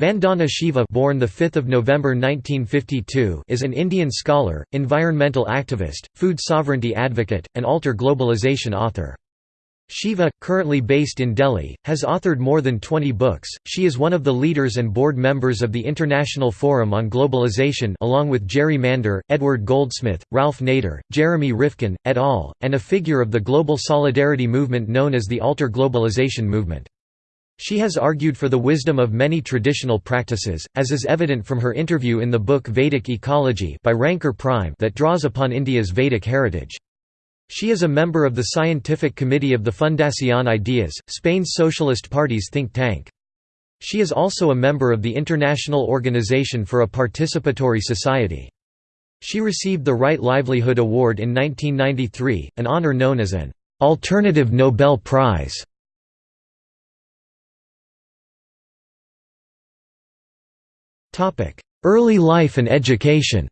Vandana Shiva born the 5th of November 1952 is an Indian scholar, environmental activist, food sovereignty advocate, and alter globalization author. Shiva, currently based in Delhi, has authored more than 20 books. She is one of the leaders and board members of the International Forum on Globalization along with Jerry Mander, Edward Goldsmith, Ralph Nader, Jeremy Rifkin, et al., and a figure of the global solidarity movement known as the Alter Globalization Movement. She has argued for the wisdom of many traditional practices, as is evident from her interview in the book Vedic Ecology by Ranchor Prime that draws upon India's Vedic heritage. She is a member of the scientific committee of the Fundación Ideas, Spain's Socialist Party's think tank. She is also a member of the International Organization for a Participatory Society. She received the Right Livelihood Award in 1993, an honor known as an «alternative Nobel Prize». Early life and education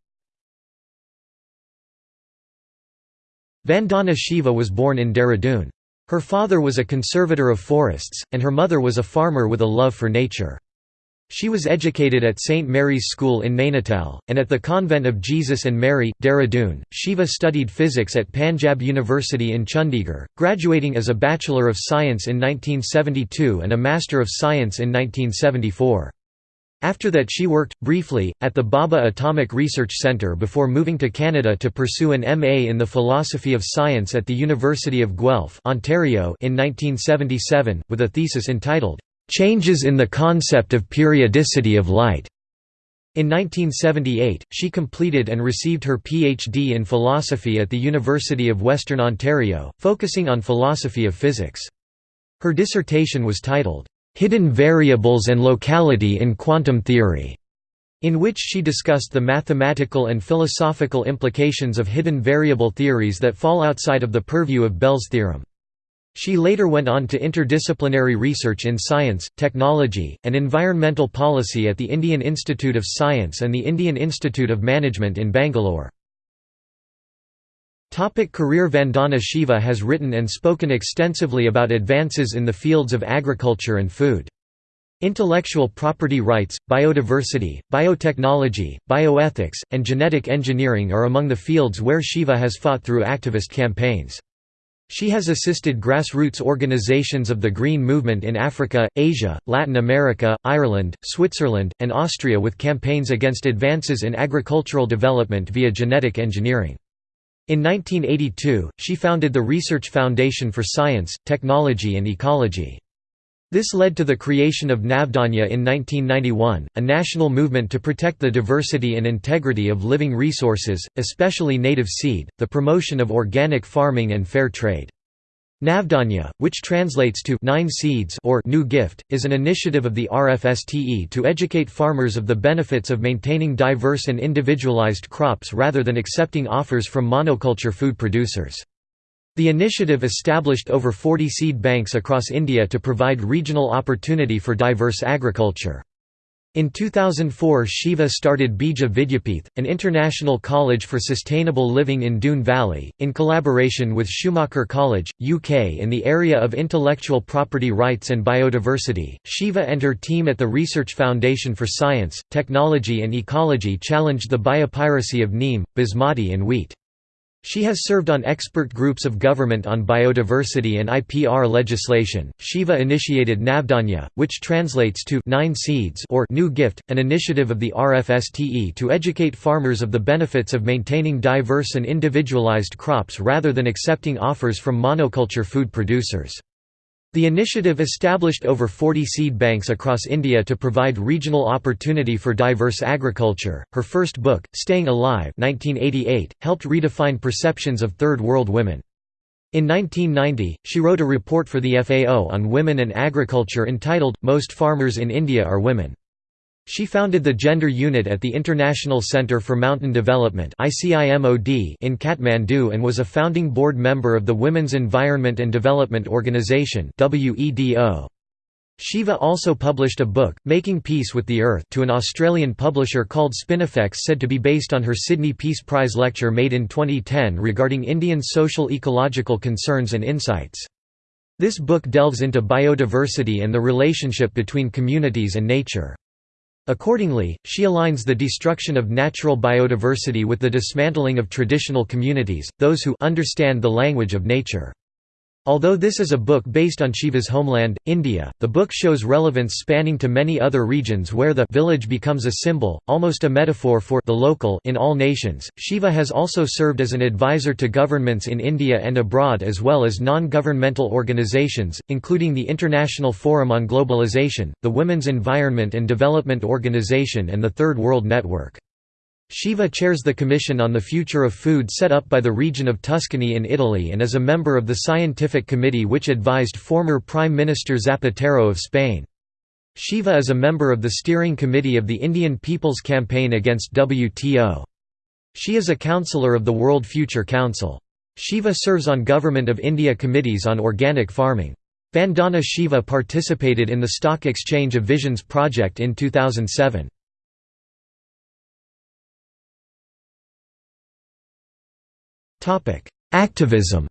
Vandana Shiva was born in Dehradun. Her father was a conservator of forests, and her mother was a farmer with a love for nature. She was educated at St. Mary's School in Nainital, and at the Convent of Jesus and Mary, Dehradun. Shiva studied physics at Panjab University in Chandigarh, graduating as a Bachelor of Science in 1972 and a Master of Science in 1974. After that she worked, briefly, at the Bhabha Atomic Research Centre before moving to Canada to pursue an MA in the Philosophy of Science at the University of Guelph Ontario in 1977, with a thesis entitled, "'Changes in the Concept of Periodicity of Light". In 1978, she completed and received her PhD in philosophy at the University of Western Ontario, focusing on philosophy of physics. Her dissertation was titled, Hidden Variables and Locality in Quantum Theory, in which she discussed the mathematical and philosophical implications of hidden variable theories that fall outside of the purview of Bell's theorem. She later went on to interdisciplinary research in science, technology, and environmental policy at the Indian Institute of Science and the Indian Institute of Management in Bangalore. Topic career Vandana Shiva has written and spoken extensively about advances in the fields of agriculture and food. Intellectual property rights, biodiversity, biotechnology, bioethics, and genetic engineering are among the fields where Shiva has fought through activist campaigns. She has assisted grassroots organizations of the Green Movement in Africa, Asia, Latin America, Ireland, Switzerland, and Austria with campaigns against advances in agricultural development via genetic engineering. In 1982, she founded the Research Foundation for Science, Technology and Ecology. This led to the creation of Navdanya in 1991, a national movement to protect the diversity and integrity of living resources, especially native seed, the promotion of organic farming and fair trade. Navdanya, which translates to Nine Seeds or New Gift, is an initiative of the RFSTE to educate farmers of the benefits of maintaining diverse and individualized crops rather than accepting offers from monoculture food producers. The initiative established over 40 seed banks across India to provide regional opportunity for diverse agriculture. In 2004 Shiva started Bija Vidyapith, an international college for sustainable living in Doon Valley, in collaboration with Schumacher College, UK in the area of intellectual property rights and biodiversity. Shiva and her team at the Research Foundation for Science, Technology and Ecology challenged the biopiracy of neem, basmati and wheat. She has served on expert groups of government on biodiversity and IPR legislation. Shiva initiated Navdanya, which translates to Nine Seeds or New Gift, an initiative of the RFSTE to educate farmers of the benefits of maintaining diverse and individualized crops rather than accepting offers from monoculture food producers. The initiative established over 40 seed banks across India to provide regional opportunity for diverse agriculture. Her first book, Staying Alive, 1988, helped redefine perceptions of Third World women. In 1990, she wrote a report for the FAO on women and agriculture entitled Most Farmers in India Are Women. She founded the Gender Unit at the International Centre for Mountain Development in Kathmandu and was a founding board member of the Women's Environment and Development Organization Shiva also published a book, Making Peace with the Earth to an Australian publisher called Spinifex said to be based on her Sydney Peace Prize lecture made in 2010 regarding Indian social ecological concerns and insights. This book delves into biodiversity and the relationship between communities and nature. Accordingly, she aligns the destruction of natural biodiversity with the dismantling of traditional communities, those who understand the language of nature. Although this is a book based on Shiva's homeland, India, the book shows relevance spanning to many other regions where the village becomes a symbol, almost a metaphor for the local in all nations. Shiva has also served as an advisor to governments in India and abroad as well as non-governmental organizations, including the International Forum on Globalization, the Women's Environment and Development Organization and the Third World Network. Shiva chairs the Commission on the Future of Food set up by the region of Tuscany in Italy and is a member of the scientific committee which advised former Prime Minister Zapatero of Spain. Shiva is a member of the steering committee of the Indian People's Campaign Against WTO. She is a councillor of the World Future Council. Shiva serves on Government of India committees on organic farming. Vandana Shiva participated in the Stock Exchange of Visions project in 2007. Activism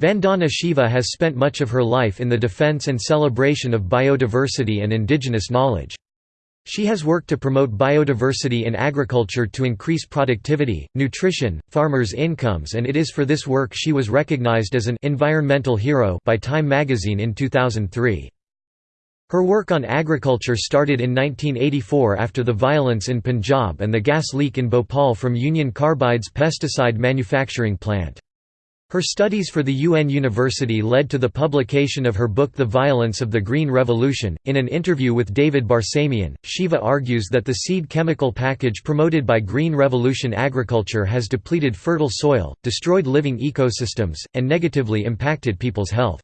Vandana Shiva has spent much of her life in the defense and celebration of biodiversity and indigenous knowledge. She has worked to promote biodiversity in agriculture to increase productivity, nutrition, farmers' incomes and it is for this work she was recognized as an «environmental hero» by Time magazine in 2003. Her work on agriculture started in 1984 after the violence in Punjab and the gas leak in Bhopal from Union Carbide's pesticide manufacturing plant. Her studies for the UN University led to the publication of her book The Violence of the Green Revolution. In an interview with David Barsamian, Shiva argues that the seed chemical package promoted by Green Revolution agriculture has depleted fertile soil, destroyed living ecosystems, and negatively impacted people's health.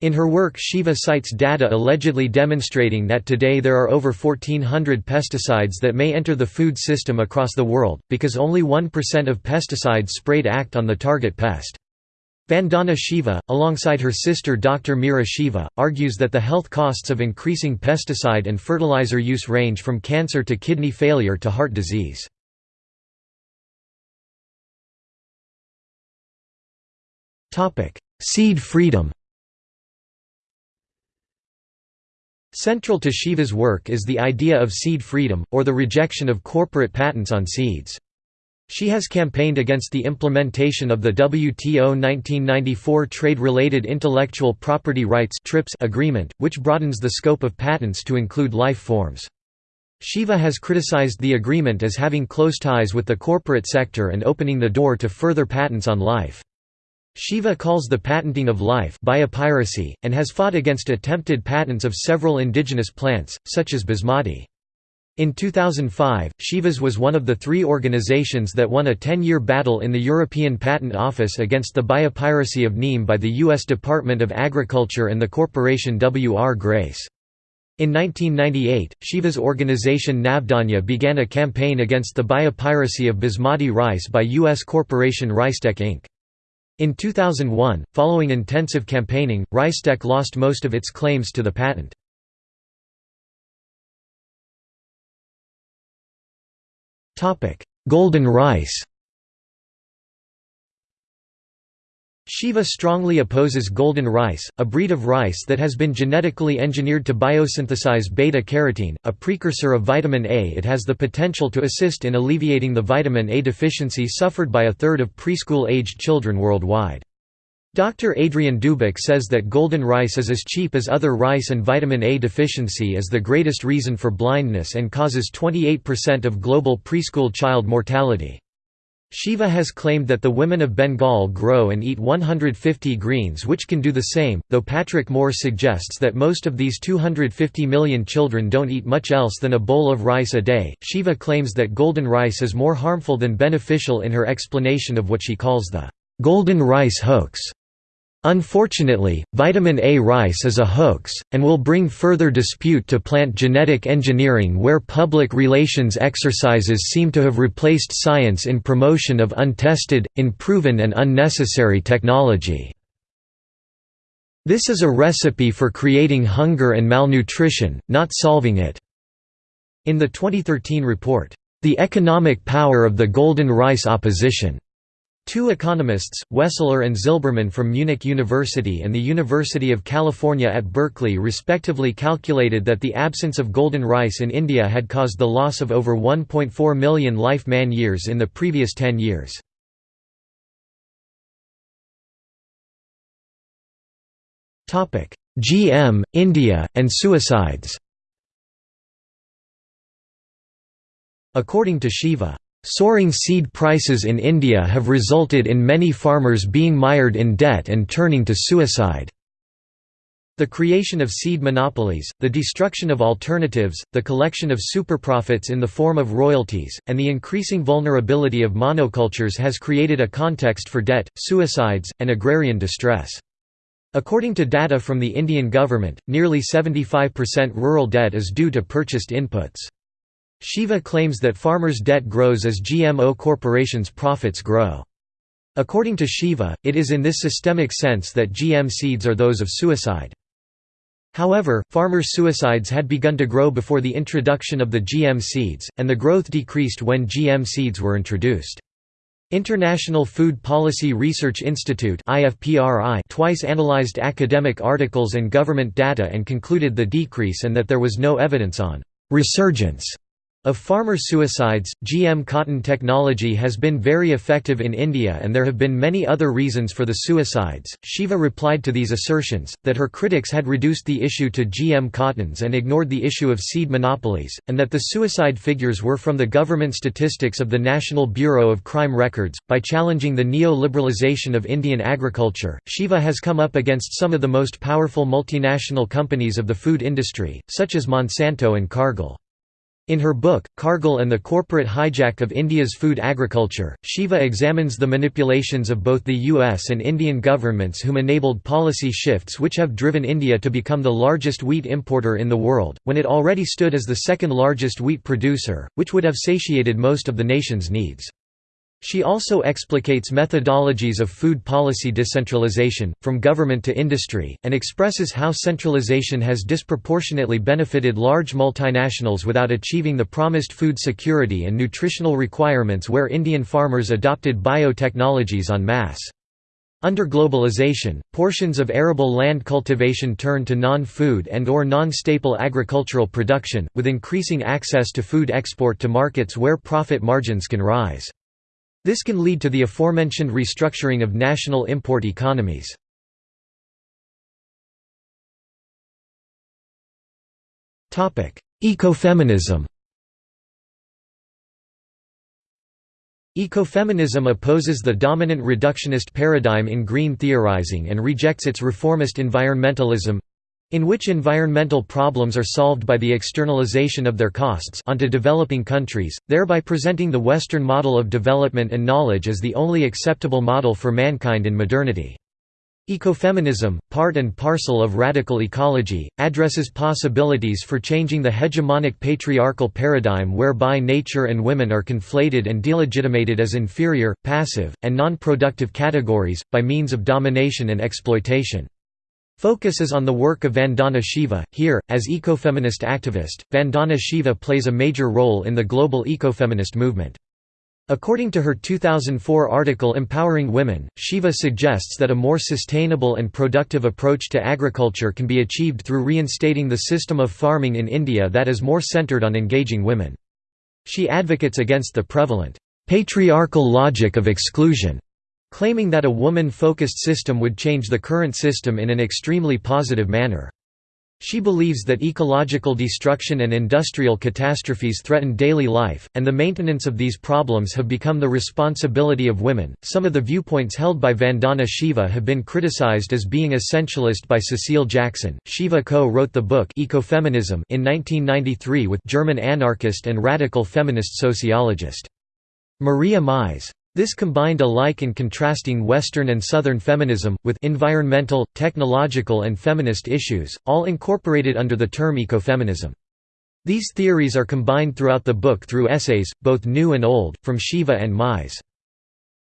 In her work Shiva cites data allegedly demonstrating that today there are over 1400 pesticides that may enter the food system across the world, because only 1% of pesticides sprayed act on the target pest. Vandana Shiva, alongside her sister Dr. Mira Shiva, argues that the health costs of increasing pesticide and fertilizer use range from cancer to kidney failure to heart disease. Seed freedom Central to Shiva's work is the idea of seed freedom, or the rejection of corporate patents on seeds. She has campaigned against the implementation of the WTO 1994 Trade-Related Intellectual Property Rights agreement, which broadens the scope of patents to include life forms. Shiva has criticized the agreement as having close ties with the corporate sector and opening the door to further patents on life. Shiva calls the patenting of life biopiracy, and has fought against attempted patents of several indigenous plants, such as basmati. In 2005, Shivas was one of the three organizations that won a 10-year battle in the European Patent Office against the biopiracy of neem by the U.S. Department of Agriculture and the corporation W. R. Grace. In 1998, Shiva's organization Navdanya began a campaign against the biopiracy of basmati rice by U.S. corporation RiceTec Inc. In 2001, following intensive campaigning, RiceTec lost most of its claims to the patent. Golden rice Shiva strongly opposes golden rice, a breed of rice that has been genetically engineered to biosynthesize beta-carotene, a precursor of vitamin A. It has the potential to assist in alleviating the vitamin A deficiency suffered by a third of preschool-aged children worldwide. Dr. Adrian Dubock says that golden rice is as cheap as other rice and vitamin A deficiency is the greatest reason for blindness and causes 28% of global preschool child mortality. Shiva has claimed that the women of Bengal grow and eat 150 greens which can do the same, though Patrick Moore suggests that most of these 250 million children don't eat much else than a bowl of rice a day. Shiva claims that golden rice is more harmful than beneficial in her explanation of what she calls the golden rice hoax. Unfortunately, vitamin A rice is a hoax, and will bring further dispute to plant genetic engineering where public relations exercises seem to have replaced science in promotion of untested, unproven and unnecessary technology. This is a recipe for creating hunger and malnutrition, not solving it." In the 2013 report, "'The Economic Power of the Golden Rice Opposition' Two economists, Wesseler and Zilberman from Munich University and the University of California at Berkeley respectively calculated that the absence of golden rice in India had caused the loss of over 1.4 million life man-years in the previous 10 years. GM, India, and suicides According to Shiva, Soaring seed prices in India have resulted in many farmers being mired in debt and turning to suicide. The creation of seed monopolies, the destruction of alternatives, the collection of superprofits in the form of royalties, and the increasing vulnerability of monocultures has created a context for debt, suicides, and agrarian distress. According to data from the Indian government, nearly 75% rural debt is due to purchased inputs. Shiva claims that farmers' debt grows as GMO corporations' profits grow. According to Shiva, it is in this systemic sense that GM seeds are those of suicide. However, farmers' suicides had begun to grow before the introduction of the GM seeds, and the growth decreased when GM seeds were introduced. International Food Policy Research Institute twice analyzed academic articles and government data and concluded the decrease and that there was no evidence on «resurgence» Of farmer suicides, GM cotton technology has been very effective in India and there have been many other reasons for the suicides. Shiva replied to these assertions, that her critics had reduced the issue to GM cottons and ignored the issue of seed monopolies, and that the suicide figures were from the government statistics of the National Bureau of Crime Records. By challenging the neo liberalization of Indian agriculture, Shiva has come up against some of the most powerful multinational companies of the food industry, such as Monsanto and Cargill. In her book, Cargill and the Corporate Hijack of India's Food Agriculture, Shiva examines the manipulations of both the US and Indian governments whom enabled policy shifts which have driven India to become the largest wheat importer in the world, when it already stood as the second largest wheat producer, which would have satiated most of the nation's needs. She also explicates methodologies of food policy decentralization, from government to industry, and expresses how centralization has disproportionately benefited large multinationals without achieving the promised food security and nutritional requirements where Indian farmers adopted biotechnologies en masse. Under globalization, portions of arable land cultivation turn to non-food and or non-staple agricultural production, with increasing access to food export to markets where profit margins can rise. This can lead to the aforementioned restructuring of national import economies. Ecofeminism Ecofeminism opposes the dominant reductionist paradigm in green theorizing and rejects its reformist environmentalism in which environmental problems are solved by the externalization of their costs onto developing countries, thereby presenting the Western model of development and knowledge as the only acceptable model for mankind in modernity. Ecofeminism, part and parcel of radical ecology, addresses possibilities for changing the hegemonic patriarchal paradigm whereby nature and women are conflated and delegitimated as inferior, passive, and non-productive categories, by means of domination and exploitation. Focus is on the work of Vandana Shiva. Here, as ecofeminist activist, Vandana Shiva plays a major role in the global ecofeminist movement. According to her 2004 article Empowering Women, Shiva suggests that a more sustainable and productive approach to agriculture can be achieved through reinstating the system of farming in India that is more centered on engaging women. She advocates against the prevalent, patriarchal logic of exclusion claiming that a woman-focused system would change the current system in an extremely positive manner. She believes that ecological destruction and industrial catastrophes threaten daily life, and the maintenance of these problems have become the responsibility of women. Some of the viewpoints held by Vandana Shiva have been criticized as being essentialist by Cecile Jackson. Shiva co wrote the book Ecofeminism in 1993 with German anarchist and radical feminist sociologist Maria Mies. This combined alike and contrasting Western and Southern feminism, with environmental, technological and feminist issues, all incorporated under the term ecofeminism. These theories are combined throughout the book through essays, both new and old, from Shiva and Mies.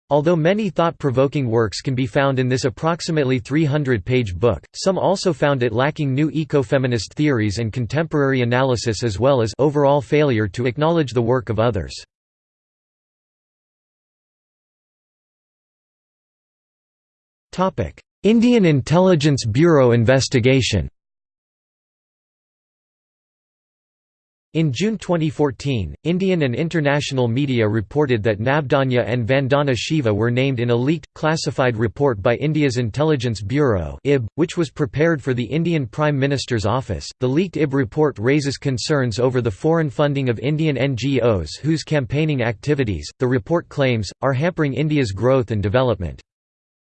Although many thought-provoking works can be found in this approximately 300-page book, some also found it lacking new ecofeminist theories and contemporary analysis as well as overall failure to acknowledge the work of others. Indian Intelligence Bureau investigation In June 2014, Indian and international media reported that Navdanya and Vandana Shiva were named in a leaked, classified report by India's Intelligence Bureau (IB), which was prepared for the Indian Prime Minister's office. The leaked IB report raises concerns over the foreign funding of Indian NGOs whose campaigning activities, the report claims, are hampering India's growth and development.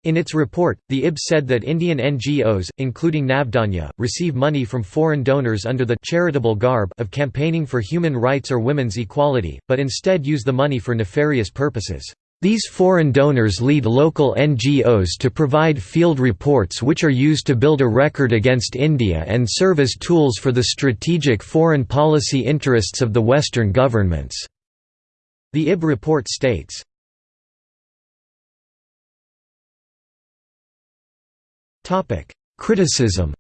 In its report, the IB said that Indian NGOs, including Navdanya, receive money from foreign donors under the charitable garb of campaigning for human rights or women's equality, but instead use the money for nefarious purposes. These foreign donors lead local NGOs to provide field reports which are used to build a record against India and serve as tools for the strategic foreign policy interests of the Western governments." The IB report states, Topic: Criticism.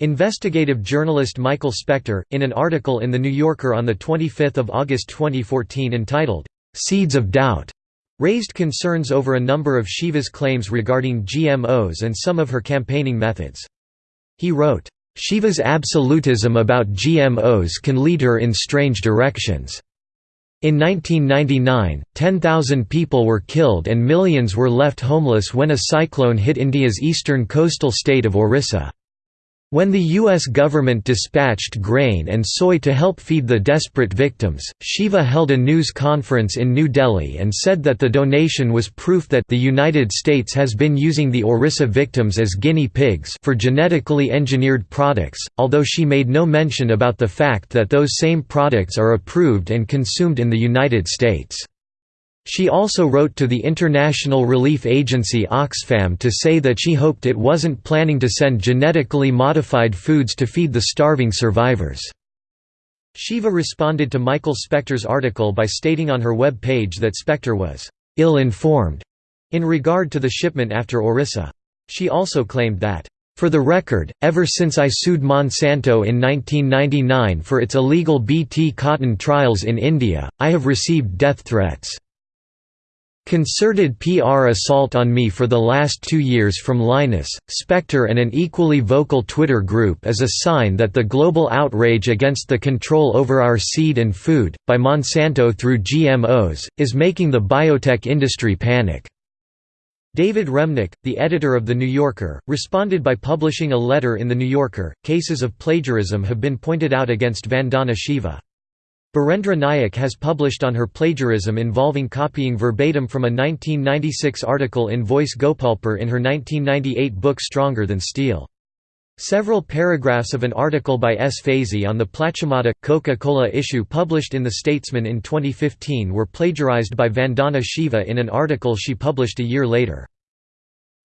Investigative journalist Michael Specter, in an article in The New Yorker on 25 August 2014 entitled, "'Seeds of Doubt' raised concerns over a number of Shiva's claims regarding GMOs and some of her campaigning methods. He wrote, "'Shiva's absolutism about GMOs can lead her in strange directions. In 1999, 10,000 people were killed and millions were left homeless when a cyclone hit India's eastern coastal state of Orissa. When the U.S. government dispatched grain and soy to help feed the desperate victims, Shiva held a news conference in New Delhi and said that the donation was proof that the United States has been using the Orissa victims as guinea pigs for genetically engineered products, although she made no mention about the fact that those same products are approved and consumed in the United States. She also wrote to the international relief agency Oxfam to say that she hoped it wasn't planning to send genetically modified foods to feed the starving survivors. Shiva responded to Michael Specter's article by stating on her web page that Specter was ill-informed in regard to the shipment after Orissa. She also claimed that for the record, ever since I sued Monsanto in 1999 for its illegal Bt cotton trials in India, I have received death threats. Concerted PR assault on me for the last two years from Lynas, Specter and an equally vocal Twitter group is a sign that the global outrage against the control over our seed and food, by Monsanto through GMOs, is making the biotech industry panic. David Remnick, the editor of The New Yorker, responded by publishing a letter in The New Yorker. Cases of plagiarism have been pointed out against Vandana Shiva. Birendra Nayak has published on her plagiarism involving copying verbatim from a 1996 article in Voice Gopalpur in her 1998 book Stronger Than Steel. Several paragraphs of an article by S. Faizi on the Plachimada, Coca-Cola issue published in The Statesman in 2015 were plagiarized by Vandana Shiva in an article she published a year later.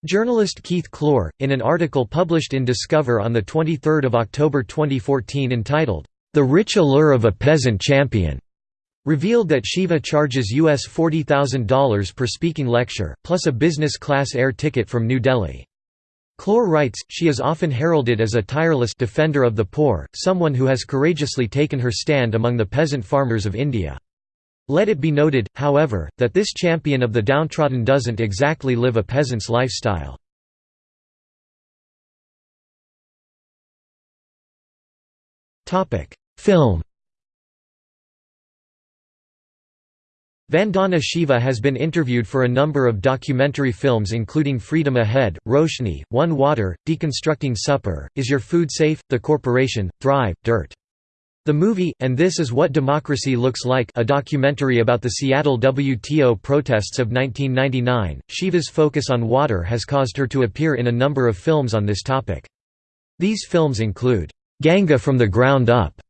Journalist Keith Kloor, in an article published in Discover on 23 October 2014 entitled, the Rich Allure of a Peasant Champion revealed that Shiva charges US $40,000 per speaking lecture, plus a business-class air ticket from New Delhi. Kloor writes, she is often heralded as a tireless defender of the poor, someone who has courageously taken her stand among the peasant farmers of India. Let it be noted, however, that this champion of the downtrodden doesn't exactly live a peasant's lifestyle. Film Vandana Shiva has been interviewed for a number of documentary films including Freedom Ahead, Roshni, One Water, Deconstructing Supper, Is Your Food Safe?, The Corporation, Thrive, Dirt. The movie, And This Is What Democracy Looks Like a documentary about the Seattle WTO protests of 1999, Shiva's focus on water has caused her to appear in a number of films on this topic. These films include, "'Ganga from the Ground Up'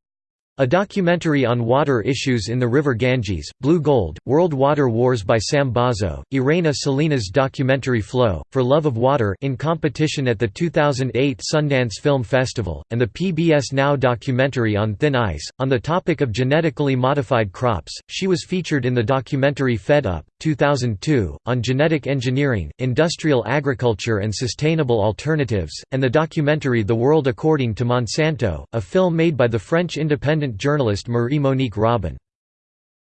A documentary on water issues in the river Ganges, Blue Gold, World Water Wars by Sam Bozzo, Irena Salinas' documentary Flow, For Love of Water in competition at the 2008 Sundance Film Festival, and the PBS Now documentary on Thin Ice. On the topic of genetically modified crops, she was featured in the documentary Fed Up, 2002, on genetic engineering, industrial agriculture and sustainable alternatives, and the documentary The World According to Monsanto, a film made by the French independent journalist Marie-Monique Robin.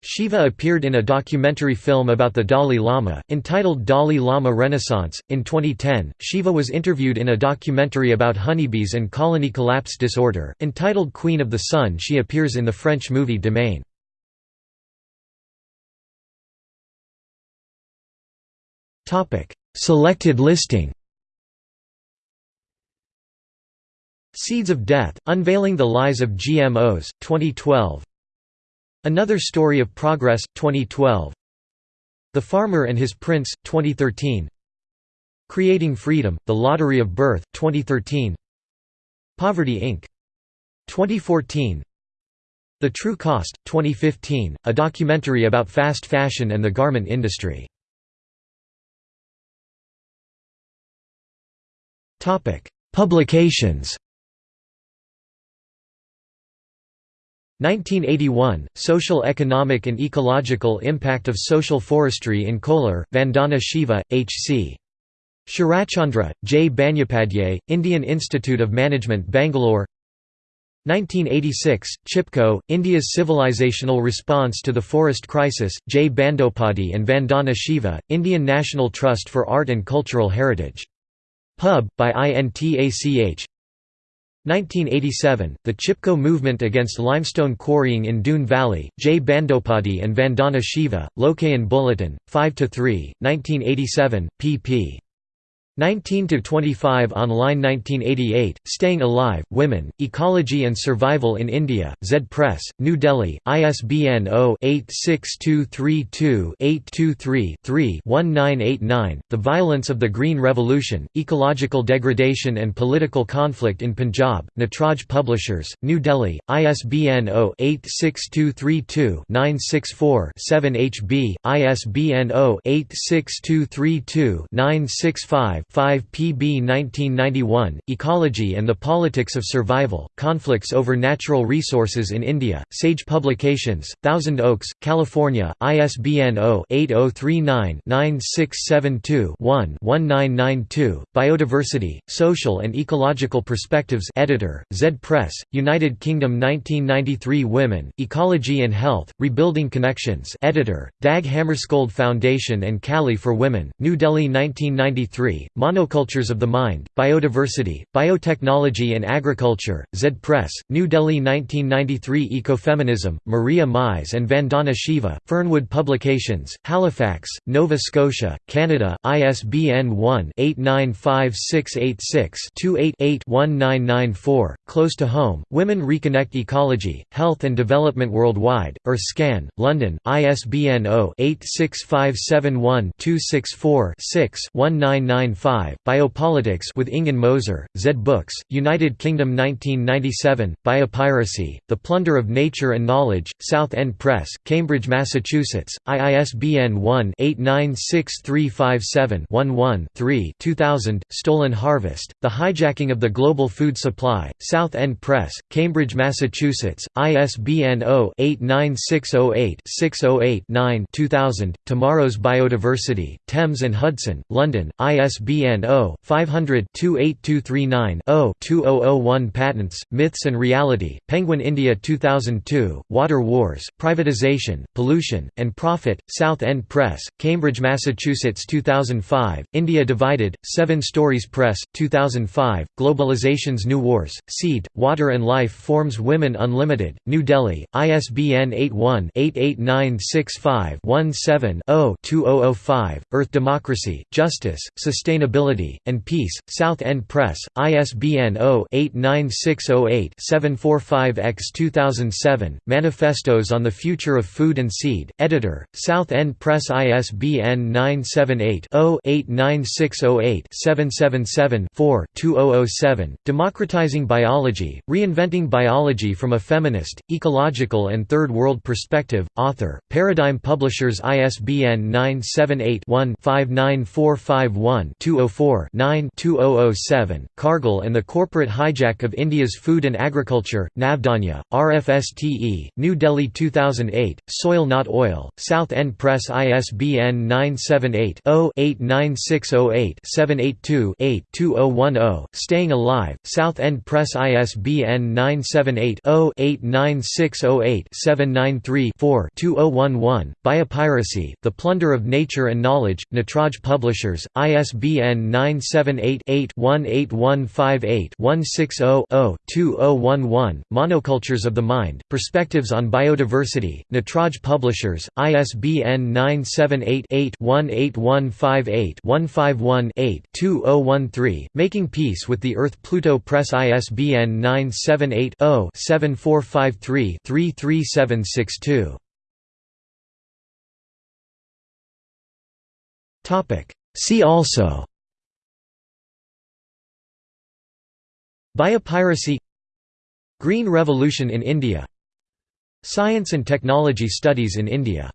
Shiva appeared in a documentary film about the Dalai Lama, entitled Dalai Lama Renaissance. In 2010, Shiva was interviewed in a documentary about honeybees and colony collapse disorder, entitled Queen of the Sun. She appears in the French movie Demain. Selected listing Seeds of Death, Unveiling the Lies of GMOs, 2012 Another Story of Progress, 2012 The Farmer and His Prince, 2013 Creating Freedom, The Lottery of Birth, 2013 Poverty Inc. 2014 The True Cost, 2015, a documentary about fast fashion and the garment industry. Publications 1981, Social Economic and Ecological Impact of Social Forestry in Kolar, Vandana Shiva, H.C. Sharachandra, J. Bandyopadhyay, Indian Institute of Management Bangalore 1986, Chipko, India's Civilizational Response to the Forest Crisis, J. Bandopati and Vandana Shiva, Indian National Trust for Art and Cultural Heritage. Pub, by INTACH 1987, the Chipko movement against limestone quarrying in Doon Valley, J. Bandopati and Vandana Shiva, Lokayan Bulletin, 5–3, 1987, pp. 19–25 Online 1988, Staying Alive, Women, Ecology and Survival in India, Zed Press, New Delhi, ISBN 0-86232-823-3-1989, The Violence of the Green Revolution, Ecological Degradation and Political Conflict in Punjab, Natraj Publishers, New Delhi, ISBN 0-86232-964-7 HB, ISBN 0-86232-965 5 PB 1991, Ecology and the Politics of Survival, Conflicts over Natural Resources in India, Sage Publications, Thousand Oaks, California, ISBN 0-8039-9672-1-1992, Biodiversity, Social and Ecological Perspectives editor, Zed Press, United Kingdom 1993 Women, Ecology and Health, Rebuilding Connections editor, Dag Hammarskjöld Foundation and Kali for Women, New Delhi 1993, Monocultures of the Mind, Biodiversity, Biotechnology and Agriculture, Zed Press, New Delhi 1993 Ecofeminism, Maria Mies and Vandana Shiva, Fernwood Publications, Halifax, Nova Scotia, Canada, ISBN 1-895686-28-1994, Close to Home, Women Reconnect Ecology, Health and Development Worldwide, Earthscan, London, ISBN 0-86571-264-6-1995 5, Biopolitics with Ingunn Moser, Zed Books, United Kingdom 1997, Biopiracy, The Plunder of Nature and Knowledge, South End Press, Cambridge, Massachusetts, ISBN 1-896357-11-3 2000, Stolen Harvest, The Hijacking of the Global Food Supply, South End Press, Cambridge, Massachusetts, ISBN 0-89608-608-9 2000, Tomorrow's Biodiversity, Thames and Hudson, London, ISBN ISBN 0-500-28239-0-2001 Patents, Myths and Reality, Penguin India 2002, Water Wars, Privatization, Pollution, and Profit, South End Press, Cambridge, Massachusetts 2005, India Divided, Seven Stories Press, 2005, Globalization's New Wars, Seed, Water and Life Forms Women Unlimited, New Delhi, ISBN 81-889651-7-0-2005, Earth Democracy, Justice, Sustainability Sustainability, and Peace, South End Press, ISBN 0-89608-745-X 2007, Manifestos on the Future of Food and Seed, Editor, South End Press ISBN 978-0-89608-777-4 2007, Democratizing Biology, Reinventing Biology from a Feminist, Ecological and Third World Perspective, Author, Paradigm Publishers ISBN 978 one 59451 9-204-9-2007, Cargill and the Corporate Hijack of India's Food and Agriculture, Navdanya, RFSTE, New Delhi 2008, Soil Not Oil, South End Press ISBN 978-0-89608-782-8-2010, Staying Alive, South End Press ISBN 978-0-89608-793-4 2011, Biopiracy, The Plunder of Nature and Knowledge, Natraj Publishers, ISBN 978-8-1815-8-160-0-2011, Monocultures of the Mind, Perspectives on Biodiversity, Natraj Publishers, ISBN 978-8-18158-151-8 2013, Making Peace with the Earth Pluto Press ISBN 978 0 7453 33762. See also Biopiracy Green Revolution in India Science and Technology Studies in India